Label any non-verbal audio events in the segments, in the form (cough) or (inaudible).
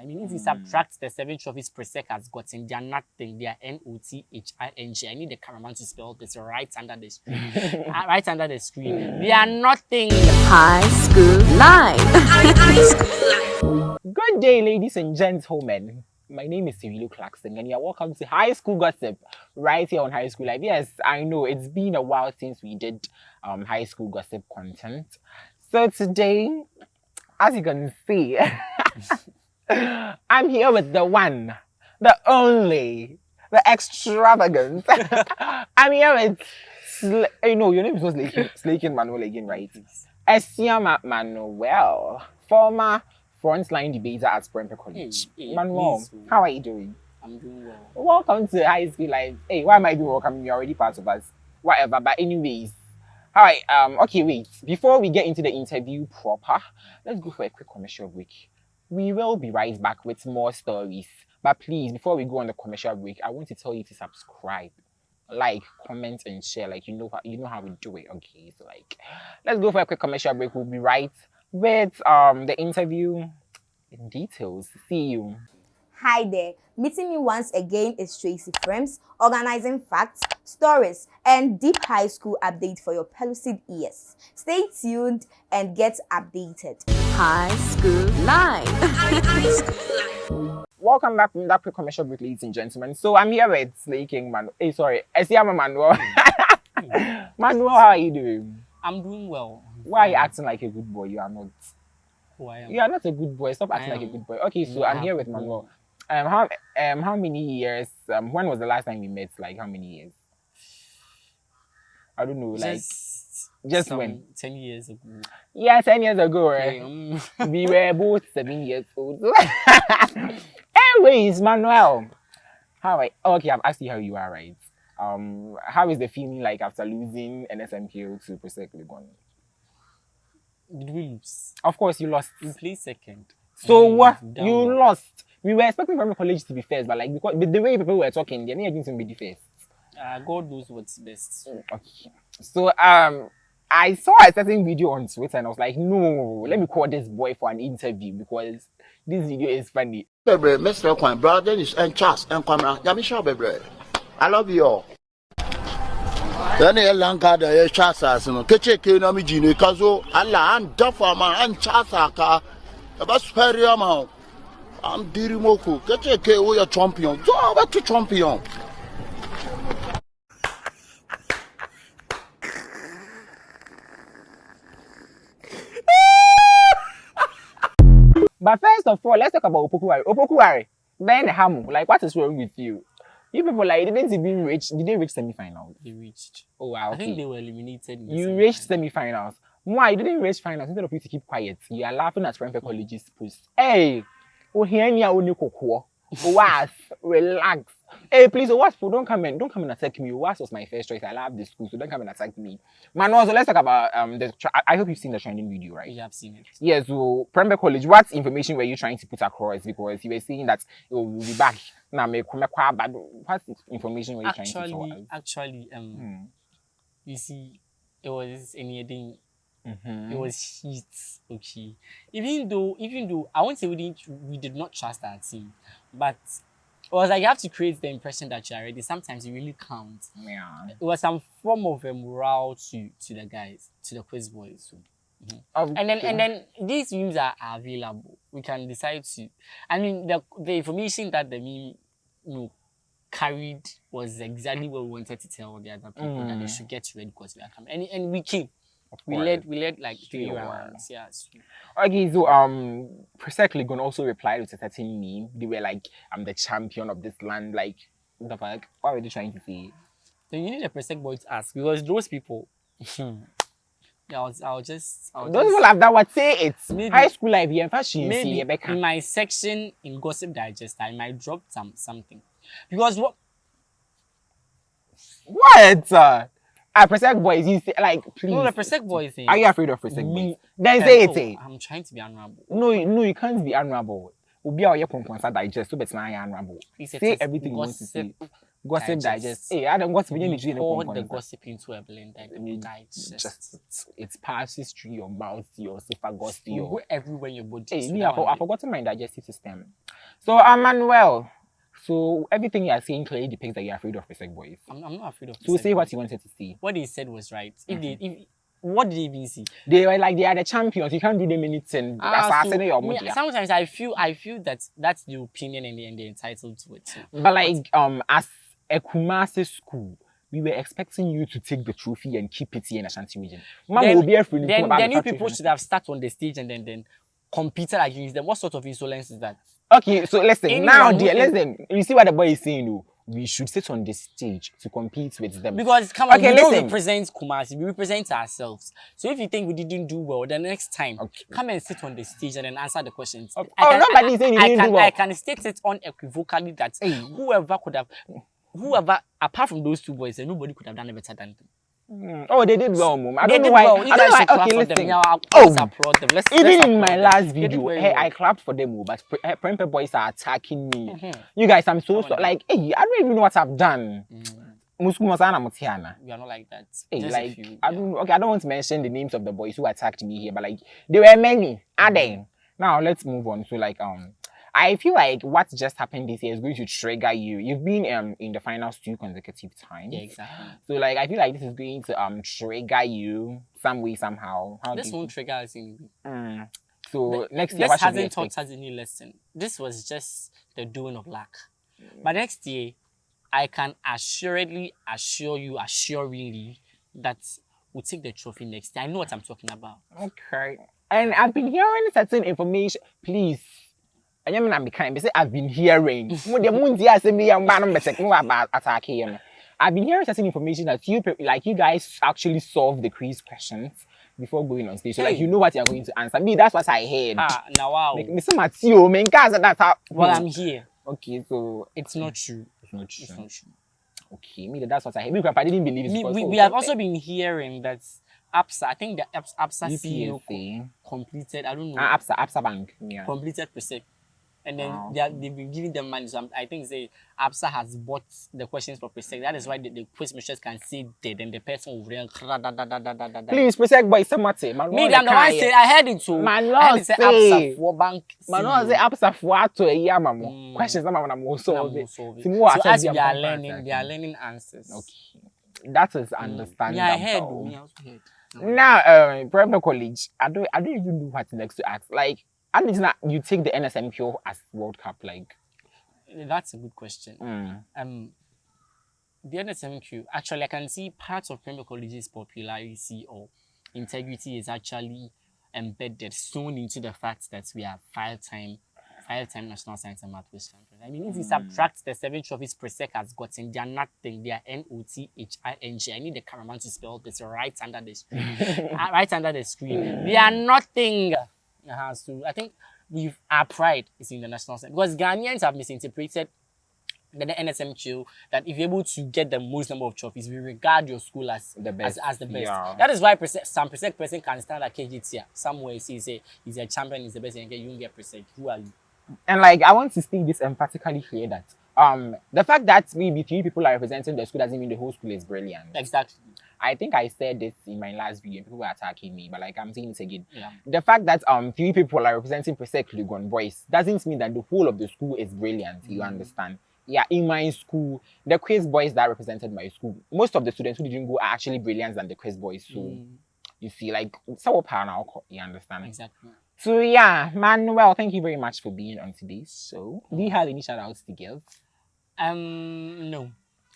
I mean, if you subtract the seven trophies Presec has gotten, they are nothing. They are N-O-T-H-I-N-G. I need the cameraman to spell this right under the screen. Uh, (laughs) right under the screen. They are nothing. High School Live. Good day, ladies and gentlemen. My name is Cyrilo Clarkson, and you're welcome to High School Gossip right here on High School Life. Yes, I know it's been a while since we did um, High School Gossip content. So today, as you can see, (laughs) I'm here with the one, the only, the extravagant. (laughs) I'm here with, Sl- you know, your name is not Slaking, Slaking Manuel again, right? Esiama Manuel, former frontline debater at Prempeh College. Hey, hey, Manuel, please, oh. how are you doing? I'm doing well. Welcome to High School Live. Hey, why am I doing welcome? You're already part of us. Whatever, but anyways. Alright, um, okay, wait. Before we get into the interview proper, let's go for a quick commercial break. We will be right back with more stories. But please, before we go on the commercial break, I want to tell you to subscribe, like, comment, and share. Like you know how you know how we do it. Okay, so like, let's go for a quick commercial break. We'll be right with um the interview in details. See you. Hi there. Meeting me once again is Tracy Frames, organizing facts, stories, and deep high school update for your pellucid ears. Stay tuned and get updated. High School Live. (laughs) Welcome back from that quick commercial break, ladies and gentlemen. So I'm here with Slaking Manuel. Hey, sorry, Esiama Manuel. Manuel, how are you doing? I'm doing well. Why are you acting like a good boy? You are not. Who I am? You are not a good boy. Stop acting like a good boy. Okay, so You I'm here with go. Manuel. Um, how um how many years? Um, when was the last time we met? Like how many years? I don't know. Like Just, just some when? 10 years ago. yeah, ten years ago, right? Okay, um, we were both seven years old. (laughs) Anyways, Manuel, how I okay, I've asked you how you are, right? Um, how is the feeling like after losing NSMQ to Presec Legon? did we lose? Of course, you lost. We placed second. So what? You lost. We were expecting Prempeh College to be first, but like because but the way people were talking, they're not going to be the first. Uh, God knows what's best. Okay. So um, I saw a certain video on Twitter and I was like, no, let me call this boy for an interview because this video is funny. bebree mr. Kwan brother dennis and charles and kwamra nyame hyɛ wo bebree i love you all. Yɛne yɛ lanka da yɛhwɛ asase no kekyeke na megyi no ka so ala andafo ama ankyɛ asaka ɛbɛsopɛre ama wo amdiri moko kekyeke woyɛ champion. So wobɛto champion But first of all, let's talk about Opokuwari. Opokuwari, then Hamu, like what is wrong with you? You people like didn't even reach did they reach semi-finals? They reached. Oh wow, I think okay. they were eliminated. You reached semi-final. semi-finals. Why you didn't reach finals instead of you to keep quiet? You are laughing at Prempeh College's post. Hey, oh here ni only kokwo. (laughs) Was relax. Hey, please, was don't come in, don't come and attack me. Was was my first choice. I love the school, so don't come and attack me. Man, also let's talk about um the. Tra- I hope you've seen the trending video, right? You have seen it. Yeah, so Prempeh College, what information were you trying to put across? Because you were saying that oh, we'll be back. Now, me come but what information were you trying to tell Actually, actually, um, Hmm. you see, it was anything. Mhm. It was heat. Okay. Even though, even though I won't say we didn't, we did not trust our team, but it was like you have to create the impression that you're ready. Sometimes it really counts. Yeah. It was some form of a morale to to the guys, to the quiz boys. So. And then and then these memes are, are available. We can decide to. I mean, the the information that the meme you know, carried was exactly what we wanted to tell the other people that they Mm. should get ready because we are coming. And and we came. We led we led like three rounds. Yes. Okay, so um, Presec Legon also replied with a certain meme. They were like, "I'm the champion of this land." Like, what the fuck? What were they trying to say? So you need a Presec boy to ask because those people. yeah, (laughs) I was, I was just. I was Those just- people have that. What say it? Maybe- High school life here, fashion. maybe See, in my section in Gossip Digest, I might drop some something because what What? Ah, Presec boys, you say like, please. no the Presec boy thing. Are you afraid of Presec Me- boys? Then Eh, say it. eh. I'm trying to be honorable. No, no, you can't be honorable. Obi a ɔyɛ pɔnpɔnsa digest so better na honorable. Say is everything you want to say. Gossip Digest. digest. Hey, I don't gossip. You We need to pour the gossip into a blender. and You digest. Just it passes through your mouth, your esophagus, your go everywhere your body. Hey, so me, I've, forgotten my digestive system. So, uh, Manuel, so everything you are saying clearly depicts that you're afraid of Pesek boys. I'm, I'm not afraid of. So, say what segment. you wanted to say. What they said was right. If they, Mm-hmm. if what did they even see? They were like, they are the champions. You can't do them anything. Ah, so, media. sometimes I feel I feel that that's the opinion and, and they're entitled to it. too. But like, um, as a Kumasi school, we were expecting you to take the trophy and keep it here in Ashanti region. Mama Then- will be. Then, then you people should have started on the stage and then then competed against them. What sort of insolence is that? Okay, so listen, Anyone now, dear, listen. You see what the boy is saying, though? We should sit on the stage to compete with them. Because come on, Okay, we don't represent Kumasi, we represent ourselves. So if you think we didn't do well, the next time Okay. come and sit on the stage and then answer the questions. Okay. I Oh, can- nobody I- said you I didn't can, do well. I can state it unequivocally that Hey. whoever could have, whoever apart from those two boys, nobody could have done better than them. Mm. Oh, they did well, mom. I they don't know why. well. I You don't know why. Okay, listen. them. Yeah, I'll Oh. let's applaud them. Let's, Even let's in my them. last video, very hey, well. I clapped for them, oh, but eh, Prempe boys are attacking me. Mhm. You guys, I'm so, so Come on. like, hey, I don't even know what I've done. Mm, Musku Masana Mutiana. we are not like that. Hey, Just like, few, I yeah. don't, okay, I don't want to mention the names of the boys who attacked me here, but like, there were many. Are they? Now let's move on. So like, um, I feel like what just happened this year is going to trigger you. You've been um in the finals two consecutive times. Yeah, exactly. So like, I feel like this is going to um trigger you some way somehow. How This won't trigger us in Mm. So Th- next year, this hasn't taught us any lesson. This was just the doing of luck. But next year, I can assuredly assure you, assuringly, that we'll take the trophy next year. I know what I'm talking about. Okay. And I've been hearing certain information. Please. I am not kind. But say I've been hearing. (laughs) Mo de mo nti asem bi am ba no betek mo here. I've been hearing certain information that you like you guys actually solve the quiz questions before going on stage. So like you know what you're going to answer. Me, that's what I heard. Ah, now wow. Like, Mr. Matthew, man, guys, that's how. Well, I'm here. okay. So It's not true. it's not true It's not true. Okay, me, that's what I heard. Me, grandpa didn't believe it. Me- we, we have also been hearing that Absa, I think the APS- Absa CEO completed, I don't know, Ah, Absa, Absa Bank. Yeah. completed Presec. And then Wow. they are, they've been giving them money. So I'm- I think say APSA has bought the questions for Presec. That is why the, the quiz machines can say dead and the person will real. Please, protect boy, somebody. Me, I'm the one say I heard it too. Man, I heard it say. APSA for bank. Man, no, say absa for ato e ya mamo. Mm. Questions na mama na solve it. See, So as them we are learning, they are learning answers. Okay, that is Mm. understandable. Yeah, I heard. me, I also heard. Now, uh, private college, I don't, I don't even know what next to ask. Like, I need not you take the NSMQ as World Cup, like. That's a good question. Mm. um the NSMQ actually I can see parts of Prempeh College's popularity or integrity is actually embedded sewn into the fact that we are five time five time national science and math quiz champions. I mean if you subtract the seven trophies Presec has gotten, they are nothing. They are N O T H I N G. I need the cameraman to spell this right under the screen. (laughs) Uh, right under the screen. They are nothing. Uh-huh. So I think we've our pride is in the national science because Ghanaians have misinterpreted the the NSMQ that if you're able to get the most number of trophies, we regard your school as The best, as, as the best. yeah. That is why some Presec person can stand at KGT somewhere say say he's a champion, he's the best, and you don't get percent. Who are you? And like, I want to state this emphatically here that um the fact that maybe three people are representing the school doesn't mean the whole school is brilliant. Exactly. I think I said this in my last video. People were attacking me, but like I'm saying it again. Yeah. The fact that um three people are representing Presec Legon boys doesn't mean that the whole of the school is brilliant. You understand? Yeah, in my school, the quiz boys that represented my school, most of the students who didn't go are actually brilliant than the quiz boys. So Mm, you see, like so now, you understand? exactly. So yeah, Manuel, thank you very much for being on today's show. Do you have any shout outs to give? Um, no,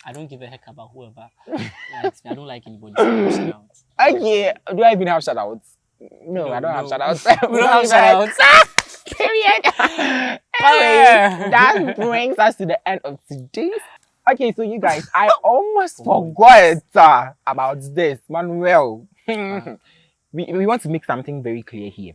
I don't give a heck about whoever (laughs) likes me. I don't like anybody. So shout out. Okay, do I even have shout outs? No, No, I don't have no. shout outs. (laughs) We don't have shout outs. (laughs) Period. Anyway, that brings us to the end of today's. Okay, so you guys, I almost forgot uh, about this, Manuel. we, we want to make something very clear here.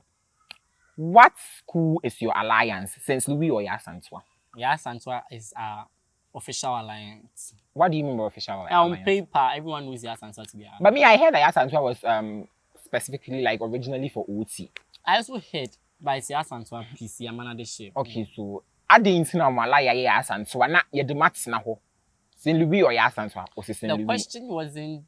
What school is your alliance since Louis or Yaa Asantewaa? Yeah, Santwa is our official alliance. What do you mean by official On alliance? paper, everyone knows Yas Santwa to be our But me, I heard that Yasantua was um specifically like originally for OT. I also heard by Yas Santwa PC, I'm another ship. Okay, so mo alaya yɛ Yasantua na yɛde maths na hɔ. St. Louis or Yasantua or St. The Louis? question wasn't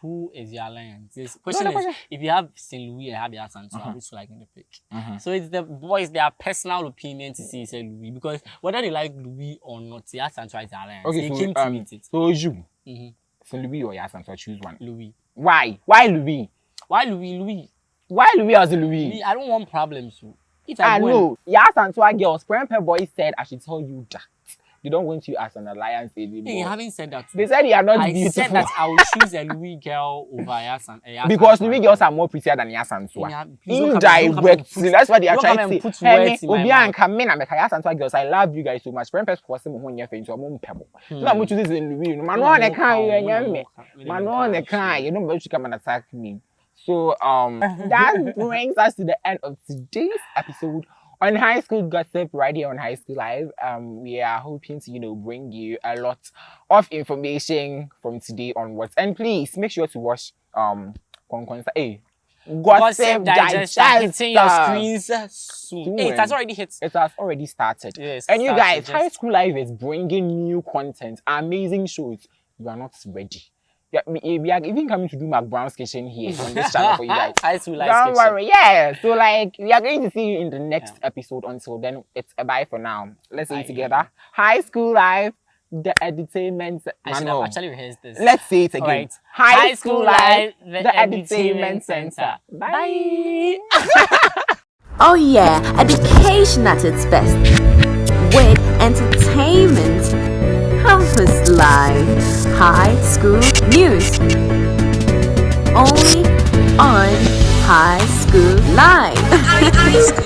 who is your alliance. The question is question- if you have St. Louis and have Yasantua, Uh-huh. which you like in the pick. Mhm. So it's the boys their personal opinion to see St. Louis because whether they like Louis or not, Yasantua is the alliance. Okay, they so, came to um, meet it. So you, hmm St. Louis or Yasantua, choose one. Louis. Why? Why Louis? Why Louis? Louis. Why Louis as Louis? Louis I don't want problems. So if I, I know. Yasantua girls, Prempe boy said I should tell you that. They don't want you as an alliance And, hey, anymore. having said that, They said you are not I beautiful. said that I will choose a Louis girl over Yasan. Uh, Yaa Asantewaa. because Louis girls are more prettier than Yaa Asantewaa. Yeah, please don't come and- don't come and Indirectly, that's what they are don't come trying to and say. put Hey, words me, in my Obi mouth. and Kamina, me kaya Yaa Asantewaa girls, I love you guys so much. Prempe force me when you're into a mum pebble. So I'm going to this in Louis. Man, No, on no the car, cow, you no, and no me. cow. Me, Man, no on the cow, car, shit. you don't want to come and attack me. So um, (laughs) that brings us to the end of today's episode on High School Gossip right here on High School Live. Um, we are hoping to you know bring you a lot of information from today onwards, and please make sure to watch um, Konkonsa. Hey, Gossip Digest are hitting your screens soon. Hey, it has already hit. It has already started. Yes, And you guys, just- High School Live is bringing new content, amazing shows. You are not ready. Yeah, we, eh, we are even coming to do Mark Brown's kitchen here on this channel for you guys. (laughs) High school life Don't sketch. worry, yeah. So like we are going to see you in the next episode. Until then, it's a bye for now. Let's say Bye. it together. High School life, the entertainment. I should have actually rehearsed this. Let's say it again. Alright. High, School life, the, the Entertainment Center. Bye. (laughs) Oh yeah, education at its best. With entertainment. Campus Live. High School News. Only on High School Live.